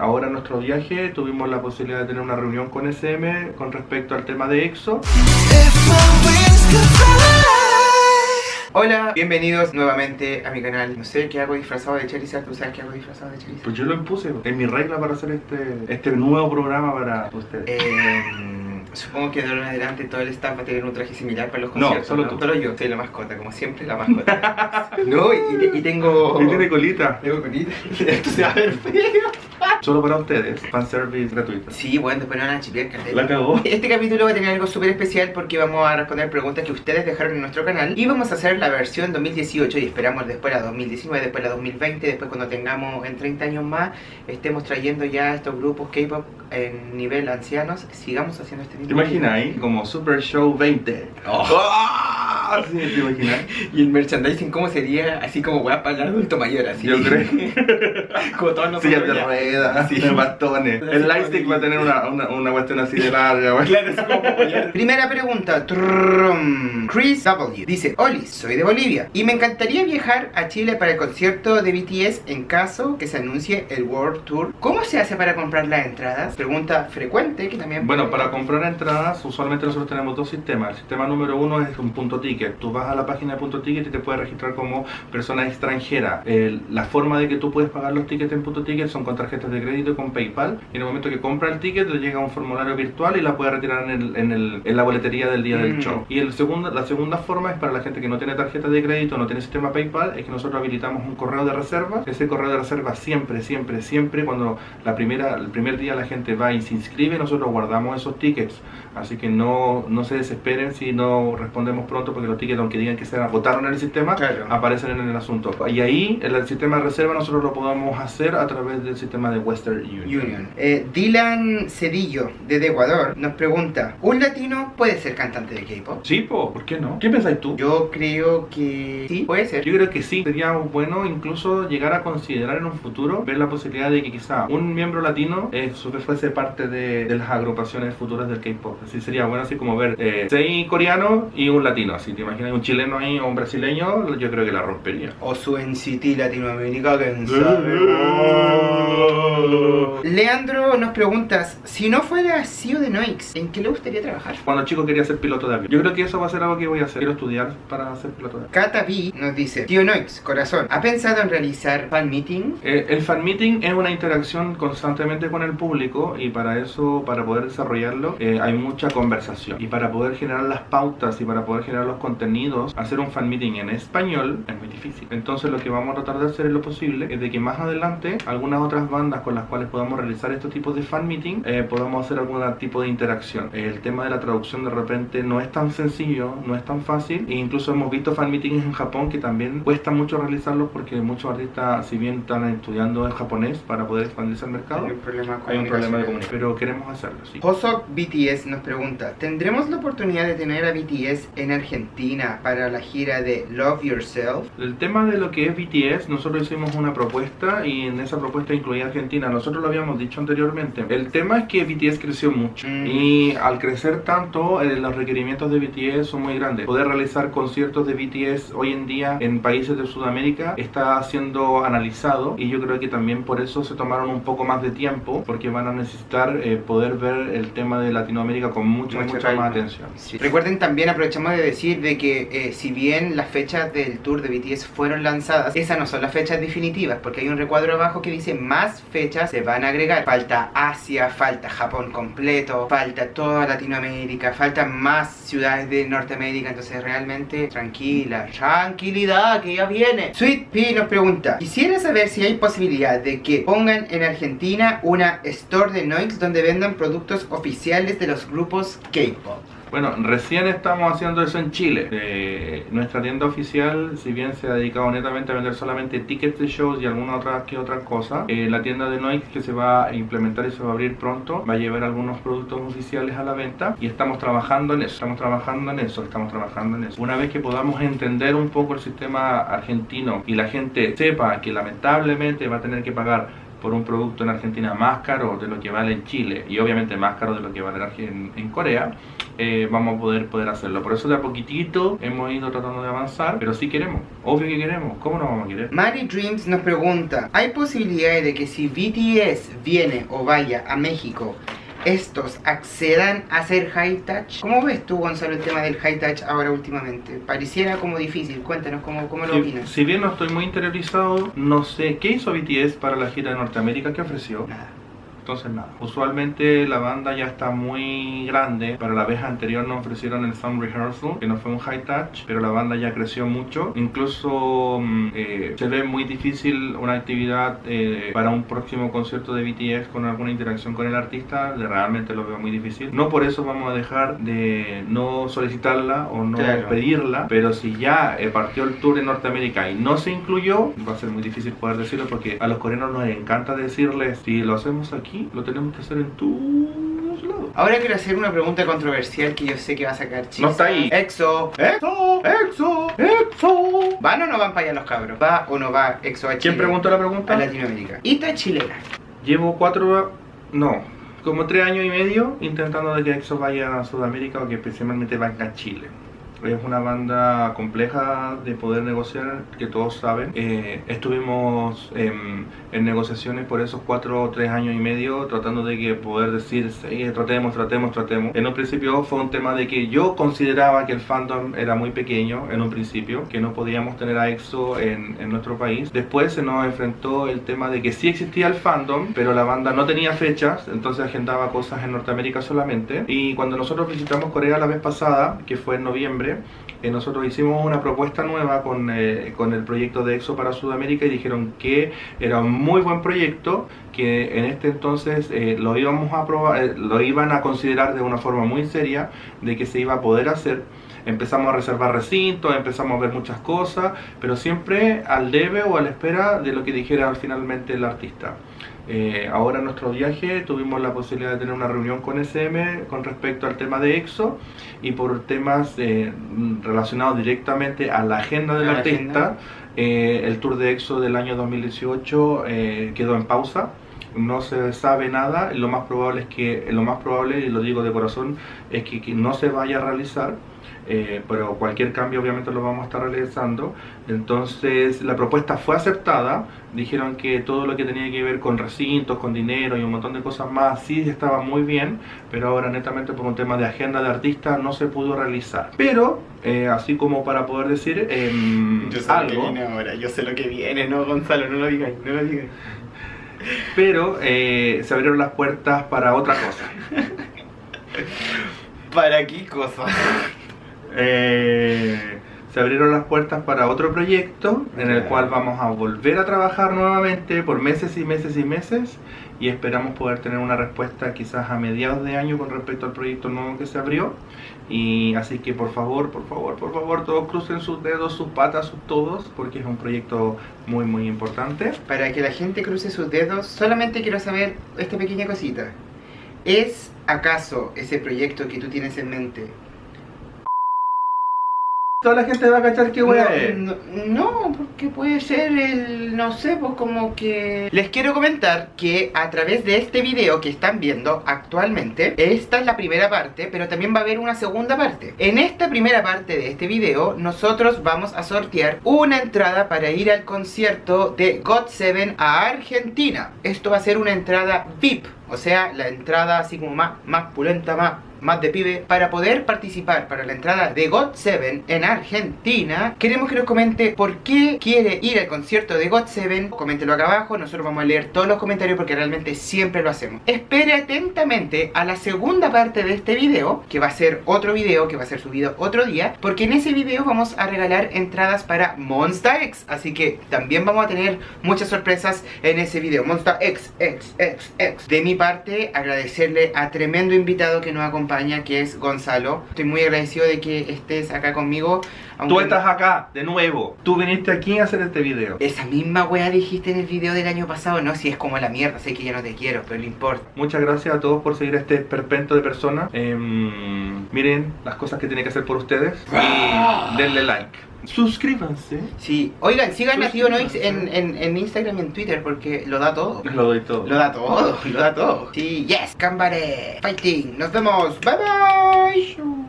Ahora en nuestro viaje tuvimos la posibilidad de tener una reunión con SM con respecto al tema de EXO. Hola, bienvenidos nuevamente a mi canal. No sé qué hago disfrazado de Charizard. ¿Tú sabes qué hago disfrazado de Charizard? Pues yo lo impuse, es mi regla para hacer este, este nuevo programa para ustedes. Eh, supongo que de ahora en adelante todo el staff va a tener un traje similar para los No, conciertos. solo tú. Solo yo. Soy la mascota, como siempre, la mascota. no, y, y tengo... Y tiene colita, Tengo colita. Esto se va a ver feo. Solo para ustedes, fanservice gratuito. Sí, bueno, después no van a chipear, cartel. La cagó. Este capítulo va a tener algo súper especial porque vamos a responder preguntas que ustedes dejaron en nuestro canal y vamos a hacer la versión 2018 y esperamos después la 2019, después la 2020, después cuando tengamos en 30 años más estemos trayendo ya estos grupos K-pop en nivel ancianos, sigamos haciendo este tipo ¿Te imagináis? Como Super Show 20. Oh. ¡Ah! Sí, ¿te imaginas? Y el merchandising, ¿cómo sería? Así como voy a pagar adulto mayor, así. Yo creo. como todos nosotros. Sillas de ruedas, Sí. de bastones. El lightstick va a tener una, una, una cuestión así de larga, güey. Claro, es como. Primera pregunta. Trum. Chris W. Dice, Oli, soy de Bolivia y me encantaría viajar a Chile para el concierto de BTS en caso que se anuncie el World Tour. ¿Cómo se hace para comprar las entradas? Pregunta frecuente que también... Bueno, para comprar entradas, usualmente nosotros tenemos dos sistemas. El sistema número uno es un punto ticket. Tú vas a la página de punto ticket y te puedes registrar como persona extranjera. El- la forma de que tú puedes pagar los tickets en punto ticket son con tarjetas de crédito y con PayPal. Y en el momento que compra el ticket, le llega un formulario virtual y la puede retirar en, el- en, el- en la boletería del día del Mm. show. Y el segundo, la segunda forma es para la gente que no tiene tarjeta de crédito, no tiene sistema PayPal, es que nosotros habilitamos un correo de reserva. Ese correo de reserva siempre, siempre, siempre, cuando la primera, el primer día la gente va y se inscribe, nosotros guardamos esos tickets. Así que no, no se desesperen si no respondemos pronto, porque los tickets, aunque digan que se agotaron en el sistema, Claro. aparecen en el asunto. Y ahí, en el sistema de reserva, nosotros lo podemos hacer a través del sistema de Western Union. Union. Eh, Dylan Cedillo, desde Ecuador, nos pregunta, ¿un latino puede ser cantante de K-pop? Sí, po, ¿por qué no? ¿Qué pensáis tú? Yo creo que sí, puede ser. Yo creo que sí, sería bueno incluso llegar a considerar en un futuro ver la posibilidad de que quizá un miembro latino eh, fuese parte de, de las agrupaciones futuras del K-pop. Así sería bueno, así como ver eh, seis coreanos y un latino. Así te imaginas un chileno ahí o un brasileño, yo creo que la rompería. O su NCT Latinoamérica, quién sabe. Señor. Leandro nos preguntas, si no fuera CEO de Noix, ¿en qué le gustaría trabajar? Cuando chico quería ser piloto de avión. Yo creo que eso va a ser algo que voy a hacer. Quiero estudiar para ser piloto de avión. Kata B nos dice, Tío Noix, corazón, ¿ha pensado en realizar fan meeting? Eh, el fan meeting es una interacción constantemente con el público y para eso, para poder desarrollarlo, eh, hay mucha conversación. Y para poder generar las pautas y para poder generar los contenidos, hacer un fan meeting en español es muy difícil. Entonces lo que vamos a tratar de hacer es lo posible es de que más adelante algunas otras bandas con las cuales podamos realizar estos tipos de fan meeting eh, podamos hacer algún tipo de interacción. El tema de la traducción de repente no es tan sencillo, no es tan fácil e incluso hemos visto fan meetings en Japón que también cuesta mucho realizarlos porque muchos artistas, si bien están estudiando en japonés para poder expandirse al mercado, Hay un problema, hay un problema de comunicación. comunicación. Pero queremos hacerlo, sí. Hosok BTS nos pregunta, ¿tendremos la oportunidad de tener a BTS en Argentina para la gira de Love Yourself? El tema de lo que es BTS, nosotros hicimos una propuesta y en esa propuesta incluía Argentina. Nosotros lo habíamos dicho anteriormente. El tema es que BTS creció mucho Mm. y al crecer tanto, eh, los requerimientos de BTS son muy grandes. Poder realizar conciertos de BTS hoy en día en países de Sudamérica está siendo analizado y yo creo que también por eso se tomaron un poco más de tiempo porque van a necesitar eh, poder ver el tema de Latinoamérica con mucha, Mucha mucha, más atención. Sí. Recuerden también, aprovechamos de decir de que eh, si bien las fechas del tour de BTS fueron lanzadas, esas no son las fechas definitivas, porque hay un recuadro abajo que dice más fechas se van a agregar. Falta Asia, falta Japón completo, falta toda Latinoamérica, faltan más ciudades de Norteamérica, entonces realmente tranquila, tranquilidad, que ya viene. Sweet P nos pregunta, quisiera saber si hay posibilidad de que pongan en Argentina una store de Noix donde vendan productos oficiales de los grupos K-pop. Bueno, recién estamos haciendo eso en Chile. Eh, nuestra tienda oficial, si bien se ha dedicado netamente a vender solamente tickets de shows y alguna otra que otra cosa, eh, la tienda de Noix que se va a implementar y se va a abrir pronto va a llevar algunos productos oficiales a la venta y estamos trabajando en eso, estamos trabajando en eso, estamos trabajando en eso. Una vez que podamos entender un poco el sistema argentino y la gente sepa que lamentablemente va a tener que pagar por un producto en Argentina más caro de lo que vale en Chile y obviamente más caro de lo que vale en, Corea, eh, vamos a poder, poder hacerlo. Por eso de a poquitito hemos ido tratando de avanzar, pero sí queremos, obvio que queremos, ¿cómo no vamos a querer? Mari Dreams nos pregunta, ¿hay posibilidades de que si BTS viene o vaya a México, estos accedan a hacer high touch? ¿Cómo ves tú, Gonzalo, el tema del high touch ahora últimamente? Pareciera como difícil, cuéntanos cómo, cómo lo Si, opinas. si bien no estoy muy interiorizado, no sé, ¿qué hizo BTS para la gira de Norteamérica? ¿Qué ofreció? Nada. Entonces nada. Usualmente la banda ya está muy grande. Para la vez anterior nos ofrecieron el Sound Rehearsal, que no fue un high touch, pero la banda ya creció mucho. Incluso mm, eh, se ve muy difícil una actividad eh, para un próximo concierto de BTS con alguna interacción con el artista. Realmente lo veo muy difícil. No por eso vamos a dejar de no solicitarla o no Claro. pedirla, pero si ya eh, partió el tour en Norteamérica y no se incluyó, va a ser muy difícil poder decirlo porque a los coreanos nos encanta decirles si lo hacemos aquí, lo tenemos que hacer en tu lado. Ahora quiero hacer una pregunta controversial que yo sé que va a sacar chistes. No está ahí. EXO. ¡Exo! ¡Exo! ¡Exo! ¿Van o no van para allá los cabros? ¿Va o no va EXO a Chile? ¿Quién preguntó la A pregunta? Latinoamérica. Ita chilena. Llevo cuatro, no, como tres años y medio intentando de que EXO vaya a Sudamérica o que especialmente vaya a Chile. Es una banda compleja de poder negociar, que todos saben. Eh, estuvimos em, en negociaciones por esos cuatro o tres años y medio, tratando de que poder decir, sí, tratemos, tratemos, tratemos. En un principio fue un tema de que yo consideraba que el fandom era muy pequeño, en un principio, que no podíamos tener a EXO en, en nuestro país. Después se nos enfrentó el tema de que sí existía el fandom, pero la banda no tenía fechas, entonces agendaba cosas en Norteamérica solamente. Y cuando nosotros visitamos Corea la vez pasada, que fue en noviembre, eh, nosotros hicimos una propuesta nueva con, eh, con el proyecto de EXO para Sudamérica y dijeron que era un muy buen proyecto, que en este entonces eh, lo íbamos a probar, lo iban a considerar de una forma muy seria de que se iba a poder hacer. Empezamos a reservar recintos, empezamos a ver muchas cosas, pero siempre al debe o a la espera de lo que dijera finalmente el artista. Eh, ahora en nuestro viaje tuvimos la posibilidad de tener una reunión con SM con respecto al tema de EXO y por temas eh, relacionados directamente a la agenda del la artista, eh, el tour de EXO del año 2018 eh, quedó en pausa. No se sabe nada, lo más probable es que, lo más probable, y lo digo de corazón, es que, que no se vaya a realizar, eh, pero cualquier cambio obviamente lo vamos a estar realizando. Entonces la propuesta fue aceptada, dijeron que todo lo que tenía que ver con recintos, con dinero y un montón de cosas más sí estaba muy bien, pero ahora netamente por un tema de agenda de artista no se pudo realizar. Pero, eh, así como para poder decir em, algo, ahora, yo sé lo que viene, no Gonzalo, no lo digas, no lo digas. pero eh, se abrieron las puertas para otra cosa. ¿Para qué cosa? Eh, se abrieron las puertas para otro proyecto en el cual vamos a volver a trabajar nuevamente por meses y meses y meses y esperamos poder tener una respuesta quizás a mediados de año con respecto al proyecto nuevo que se abrió y así que por favor, por favor, por favor todos crucen sus dedos, sus patas, sus todos porque es un proyecto muy muy importante. Para que la gente cruce sus dedos, solamente quiero saber esta pequeña cosita. ¿Es acaso ese proyecto que tú tienes en mente? Toda la gente va a cachar qué wea es. no, no, porque puede ser el, no sé, pues como que... Les quiero comentar que a través de este video que están viendo actualmente, esta es la primera parte, pero también va a haber una segunda parte. En esta primera parte de este video, nosotros vamos a sortear una entrada para ir al concierto de God7 a Argentina. Esto va a ser una entrada VIP, o sea, la entrada así como más, más pulenta, más más de pibe, para poder participar para la entrada de God7 en Argentina, queremos que nos comente por qué quiere ir al concierto de God7. Coméntelo acá abajo, nosotros vamos a leer todos los comentarios porque realmente siempre lo hacemos. Espere atentamente a la segunda parte de este video, que va a ser otro video, que va a ser subido otro día, porque en ese video vamos a regalar entradas para Monsta X, así que también vamos a tener muchas sorpresas en ese video. Monsta X, X, X, X. De mi parte, agradecerle a tremendo invitado que nos acompaña, que es Gonzalo. Estoy muy agradecido de que estés acá conmigo. Tú aunque- estás acá, de nuevo. Tú viniste aquí a hacer este video. Esa misma wea dijiste en el video del año pasado, no, si es como la mierda, sé que ya no te quiero, pero no importa. Muchas gracias a todos por seguir a este perpento de personas. Em, miren las cosas que tiene que hacer por ustedes y denle like. Suscríbanse. Sí, oigan, sigan a Tío Noix en, en Instagram y en Twitter porque lo da todo. Lo doy todo. Lo da todo, lo da todo. Sí, yes, Cambare, fighting. Nos vemos. Bye bye.